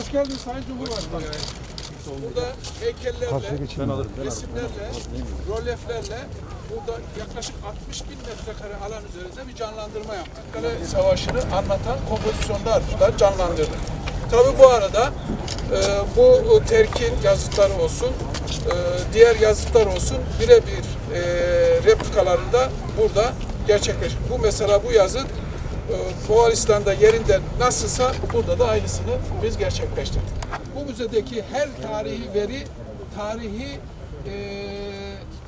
Hoş geldin Sayın Cumhurbaşkanı. Burada heykellerle, resimlerle, rolyeflerle burada yaklaşık 60 bin metrekare alan üzerinde bir canlandırma yaptık. Kale Savaşı'nı anlatan kompozisyonlar da canlandırdık. Tabii bu arada e, bu terkin yazıtları olsun, e, diğer yazıtlar olsun birebir e, replikaları da burada gerçekleşti. Bu mesela bu yazıt Moğolistan'da yerinde nasılsa burada da aynısını biz gerçekleştirdik. Bu müzedeki her tarihi veri tarihi e,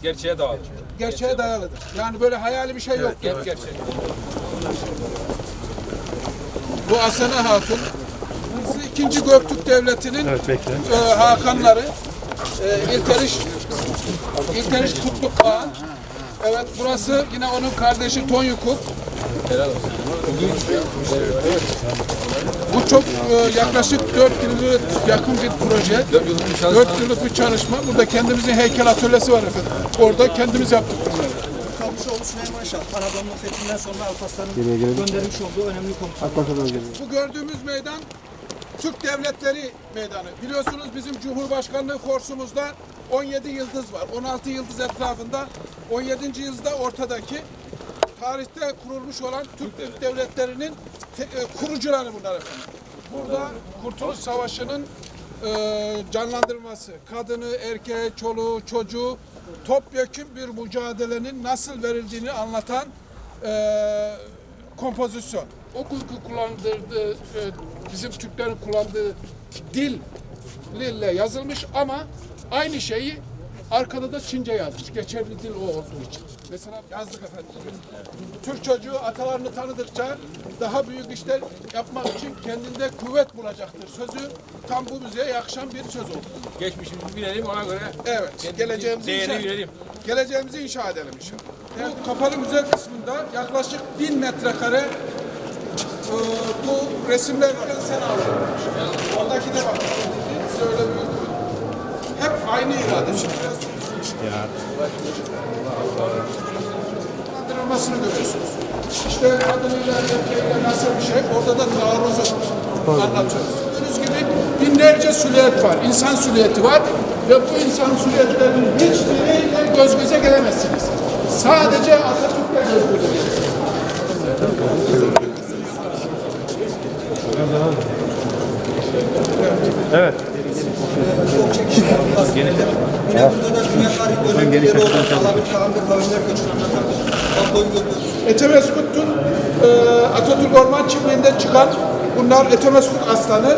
Gerçeğe dağılır. gerçeğe dayalıdır. Yani böyle hayali bir şey yok. Gerçek. Bu Asena Hatun, burası 2. Göktürk Devleti'nin e, Hakanları, e, İlteriş, İlteriş Kutluk Ağa. Evet, burası yine onun kardeşi Tonyukuk. Bu çok e, yaklaşık 4 yıllık yakın bir proje. 4 yıllık bir çalışma. Burada kendimizin heykel atölyesi var efendim. Orada kendimiz yaptık bunları. Kavuşoğlu Süleyman Şah, Anadolu'nun fethinden sonra Alparslan'ın göndermiş olduğu önemli komutan. Bu gördüğümüz meydan Türk Devletleri Meydanı. Biliyorsunuz bizim Cumhurbaşkanlığı korsumuzda 17 yıldız var. 16 yıldız etrafında 17. yıldızda ortadaki tarihte kurulmuş olan Türk Türk Devletleri'nin te- e, kurucuları bunlar efendim. Burada Kurtuluş Savaşı'nın e, canlandırılması, kadını, erkeği, çoluğu, çocuğu topyekun bir mücadelenin nasıl verildiğini anlatan e, kompozisyon. O kullandırdığı, e, bizim Türklerin kullandığı dil ile yazılmış ama aynı şeyi arkada da Çince yazmış. Geçerli dil o olduğu için. Mesela yazdık efendim. Türk çocuğu atalarını tanıdıkça daha büyük işler yapmak için kendinde kuvvet bulacaktır. Sözü tam bu müziğe yakışan bir söz oldu. Geçmişimizi bilelim ona göre Evet, geleceğimizi inşa, bilelim. geleceğimizi inşa edelim inşallah. Bu kapalı müze kısmında yaklaşık bin metrekare e, bu resimlerden sen alınmış. Oradaki de bak. Size öyle bir hep aynı irade. Şimdi biraz Kandırılmasını görüyorsunuz. İşte kadınıyla erkeğiyle nasıl bir şey, orada da taarruzu anlatıyoruz. Gördüğünüz gibi binlerce silüet var, insan silüeti var ve bu insan silüetlerinin hiçbiriyle göz göze gelemezsiniz. Sadece Atatürk'le göz göze gelirsiniz. Yine burada da dünya tarih bölümleri olan Alabi Göçünü anlatan tabloyu görüyoruz. Etemeskut'un e, Atatürk Orman Çiftliği'nde çıkan bunlar Etemeskut aslanı,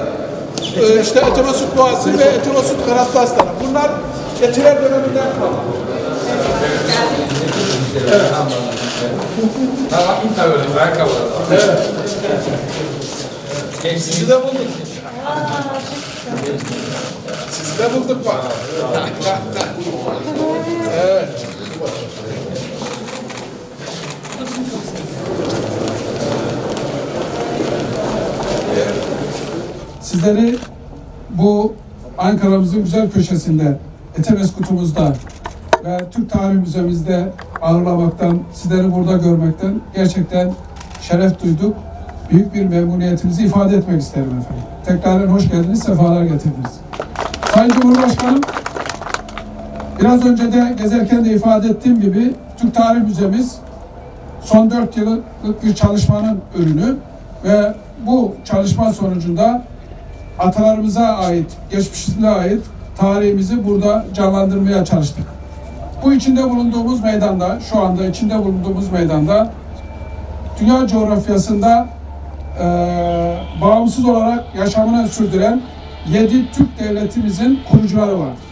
e, işte Etemeskut boğası ve Etemeskut kanatlı aslanı. Bunlar Etiler döneminden. Tamam, ayakkabı. Evet. Sizi de bulduk. Sizi de bulduk bak. Sizleri bu Ankara'mızın güzel köşesinde, Etemeskutumuzda ve Türk Tarih Müzemizde ağırlamaktan, sizleri burada görmekten gerçekten şeref duyduk. Büyük bir memnuniyetimizi ifade etmek isterim efendim. Tekrar hoş geldiniz, sefalar getirdiniz. Sayın Cumhurbaşkanım, biraz önce de gezerken de ifade ettiğim gibi Türk Tarih Müzemiz son dört yıllık bir çalışmanın ürünü ve bu çalışma sonucunda atalarımıza ait, geçmişimize ait tarihimizi burada canlandırmaya çalıştık. Bu içinde bulunduğumuz meydanda, şu anda içinde bulunduğumuz meydanda dünya coğrafyasında eee, bağımsız olarak yaşamını sürdüren yedi Türk devletimizin kurucuları vardır.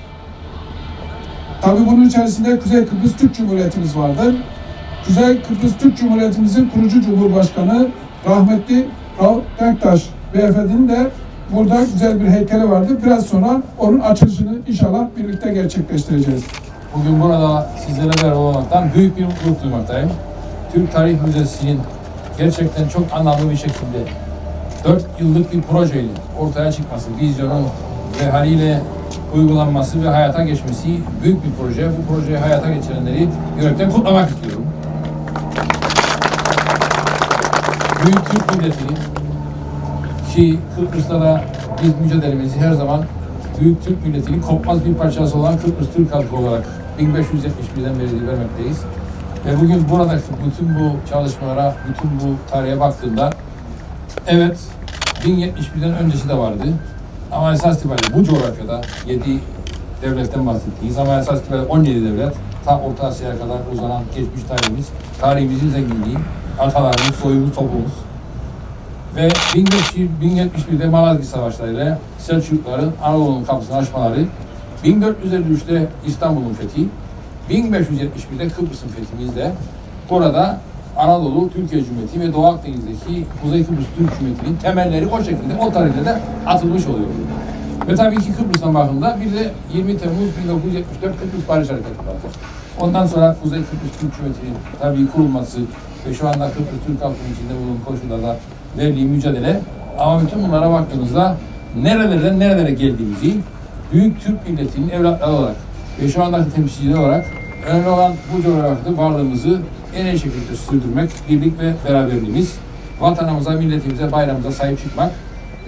Tabii bunun içerisinde Kuzey Kıbrıs Türk Cumhuriyetimiz vardır. Kuzey Kıbrıs Türk Cumhuriyetimizin kurucu cumhurbaşkanı rahmetli Rauf Denktaş beyefendinin de burada güzel bir heykeli vardır. Biraz sonra onun açılışını inşallah birlikte gerçekleştireceğiz. Bugün burada sizlere beraber olmaktan büyük bir mutluluk duymaktayım. Türk Tarih Müzesi'nin gerçekten çok anlamlı bir şekilde 4 yıllık bir projeyle ortaya çıkması, vizyonun ve haliyle uygulanması ve hayata geçmesi büyük bir proje. Bu projeyi hayata geçirenleri yürekten kutlamak istiyorum. Büyük Türk milletini ki Kıbrıs'ta da biz mücadelemizi her zaman Büyük Türk milletinin kopmaz bir parçası olan Kıbrıs Türk halkı olarak 1571'den beri vermekteyiz. Ve bugün buradaki bütün bu çalışmalara, bütün bu tarihe baktığımda evet 1071'den öncesi de vardı. Ama esas itibariyle bu coğrafyada 7 devletten bahsettiğiz ama esas itibariyle 17 devlet ta Orta Asya'ya kadar uzanan geçmiş tarihimiz, tarihimizin zenginliği, atalarımız, soyumuz, topumuz. Ve 1071'de Malazgirt Savaşları'yla Selçukluların Anadolu'nun kapısını açmaları, 1453'te İstanbul'un fethi, 1571'de Kıbrıs'ın fethimizde burada Anadolu, Türkiye Cumhuriyeti ve Doğu Akdeniz'deki Kuzey Kıbrıs Türk Cumhuriyeti'nin temelleri o şekilde, o tarihte de atılmış oluyor. Ve tabii ki Kıbrıs'tan bakımda bir de 20 Temmuz 1974 Kıbrıs Barış Harekatı vardır. Ondan sonra Kuzey Kıbrıs Türk Cumhuriyeti'nin tabii kurulması ve şu anda Kıbrıs Türk halkının içinde bulunan koşullarda verdiği mücadele ama bütün bunlara baktığımızda nerelerden nerelere geldiğimizi büyük Türk milletinin evlatları olarak ve şu andaki temsilcileri olarak önemli olan bu coğrafyada varlığımızı en iyi şekilde sürdürmek, birlik ve beraberliğimiz, vatanımıza, milletimize, bayramımıza sahip çıkmak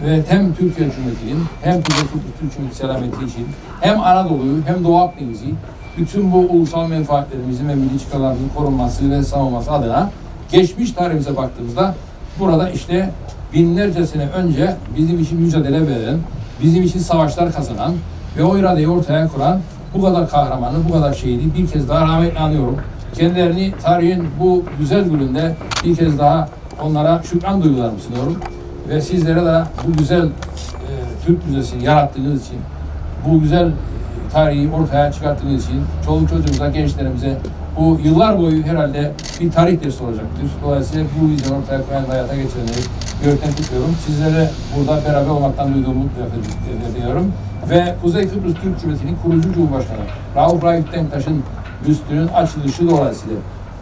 ve hem Türkiye Cumhuriyeti'nin hem Kuzey Kıbrıs Türk Cumhuriyeti selameti için hem Anadolu'yu hem Doğu Akdeniz'i bütün bu ulusal menfaatlerimizin ve milli çıkarlarımızın korunması ve savunması adına geçmiş tarihimize baktığımızda burada işte binlerce sene önce bizim için mücadele veren, bizim için savaşlar kazanan ve o iradeyi ortaya kuran bu kadar kahramanı, bu kadar şehidi bir kez daha rahmetle anıyorum. Kendilerini tarihin bu güzel gününde bir kez daha onlara şükran duygularımı sunuyorum. Ve sizlere de bu güzel e, Türk Müzesi'ni yarattığınız için, bu güzel tarihi ortaya çıkarttığınız için çoluk çocuğumuza, gençlerimize bu yıllar boyu herhalde bir tarih dersi olacaktır. Dolayısıyla bu vizyonu ortaya koyan hayata geçirenleri gökten kutluyorum. Sizlere burada beraber olmaktan duyduğumu ediyorum. Ve Kuzey Kıbrıs Türk Cumhuriyeti'nin kurucu Cumhurbaşkanı Rauf Raif Denktaş'ın büstünün açılışı dolayısıyla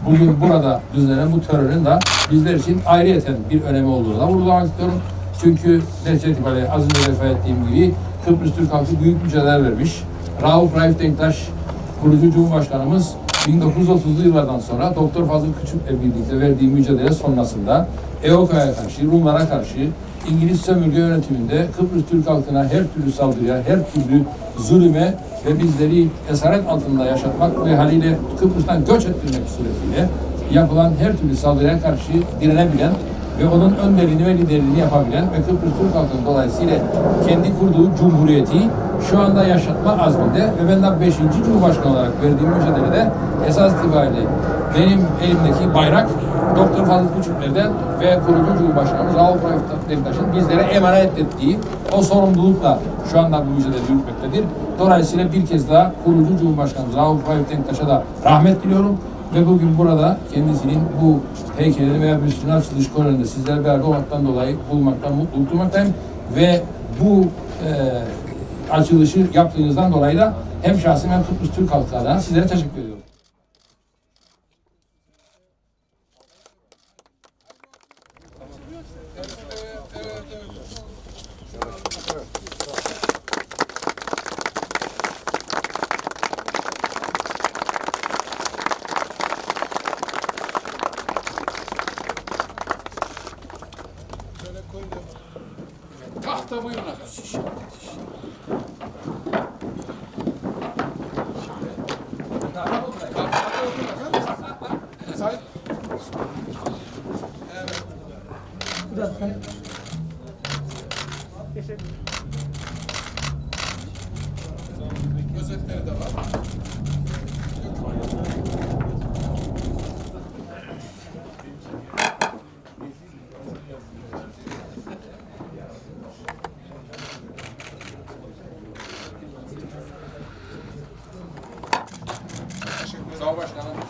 bugün burada düzenlenen bu törenin de bizler için ayrıyeten bir önemi olduğunu da vurgulamak istiyorum. Çünkü netice itibariyle az önce ifade ettiğim gibi Kıbrıs Türk halkı büyük mücadele vermiş. Rauf Raif Denktaş kurucu Cumhurbaşkanımız 1930'lu yıllardan sonra Doktor Fazıl Küçük'le birlikte verdiği mücadele sonrasında EOKA'ya karşı, Rumlara karşı İngiliz sömürge yönetiminde Kıbrıs Türk halkına her türlü saldırıya, her türlü zulüme ve bizleri esaret altında yaşatmak ve haliyle Kıbrıs'tan göç ettirmek suretiyle yapılan her türlü saldırıya karşı direnebilen ve onun önderliğini ve liderliğini yapabilen ve Kıbrıs Türk halkının dolayısıyla kendi kurduğu cumhuriyeti şu anda yaşatma azminde ve ben de 5. Cumhurbaşkanı olarak verdiğim mücadelede esas itibariyle benim elimdeki bayrak Doktor Fazıl Küçükler'den ve kurucu Cumhurbaşkanımız Rauf Raif Denktaş'ın bizlere emanet ettiği o sorumlulukla şu anda bu mücadele yürütmektedir. Dolayısıyla bir kez daha kurucu Cumhurbaşkanımız Rauf Raif Denktaş'a da rahmet diliyorum. Ve bugün burada kendisinin bu heykelini veya büstünün açılış töreninde sizlerle beraber olmaktan dolayı bulmaktan mutluluk duymaktayım. Ve bu e, açılışı yaptığınızdan dolayı da hem şahsım hem Kıbrıs Türk halkı adına sizlere teşekkür ediyorum. Tahta buyurun efendim. Özetleri de var. Sağ ol başkanım.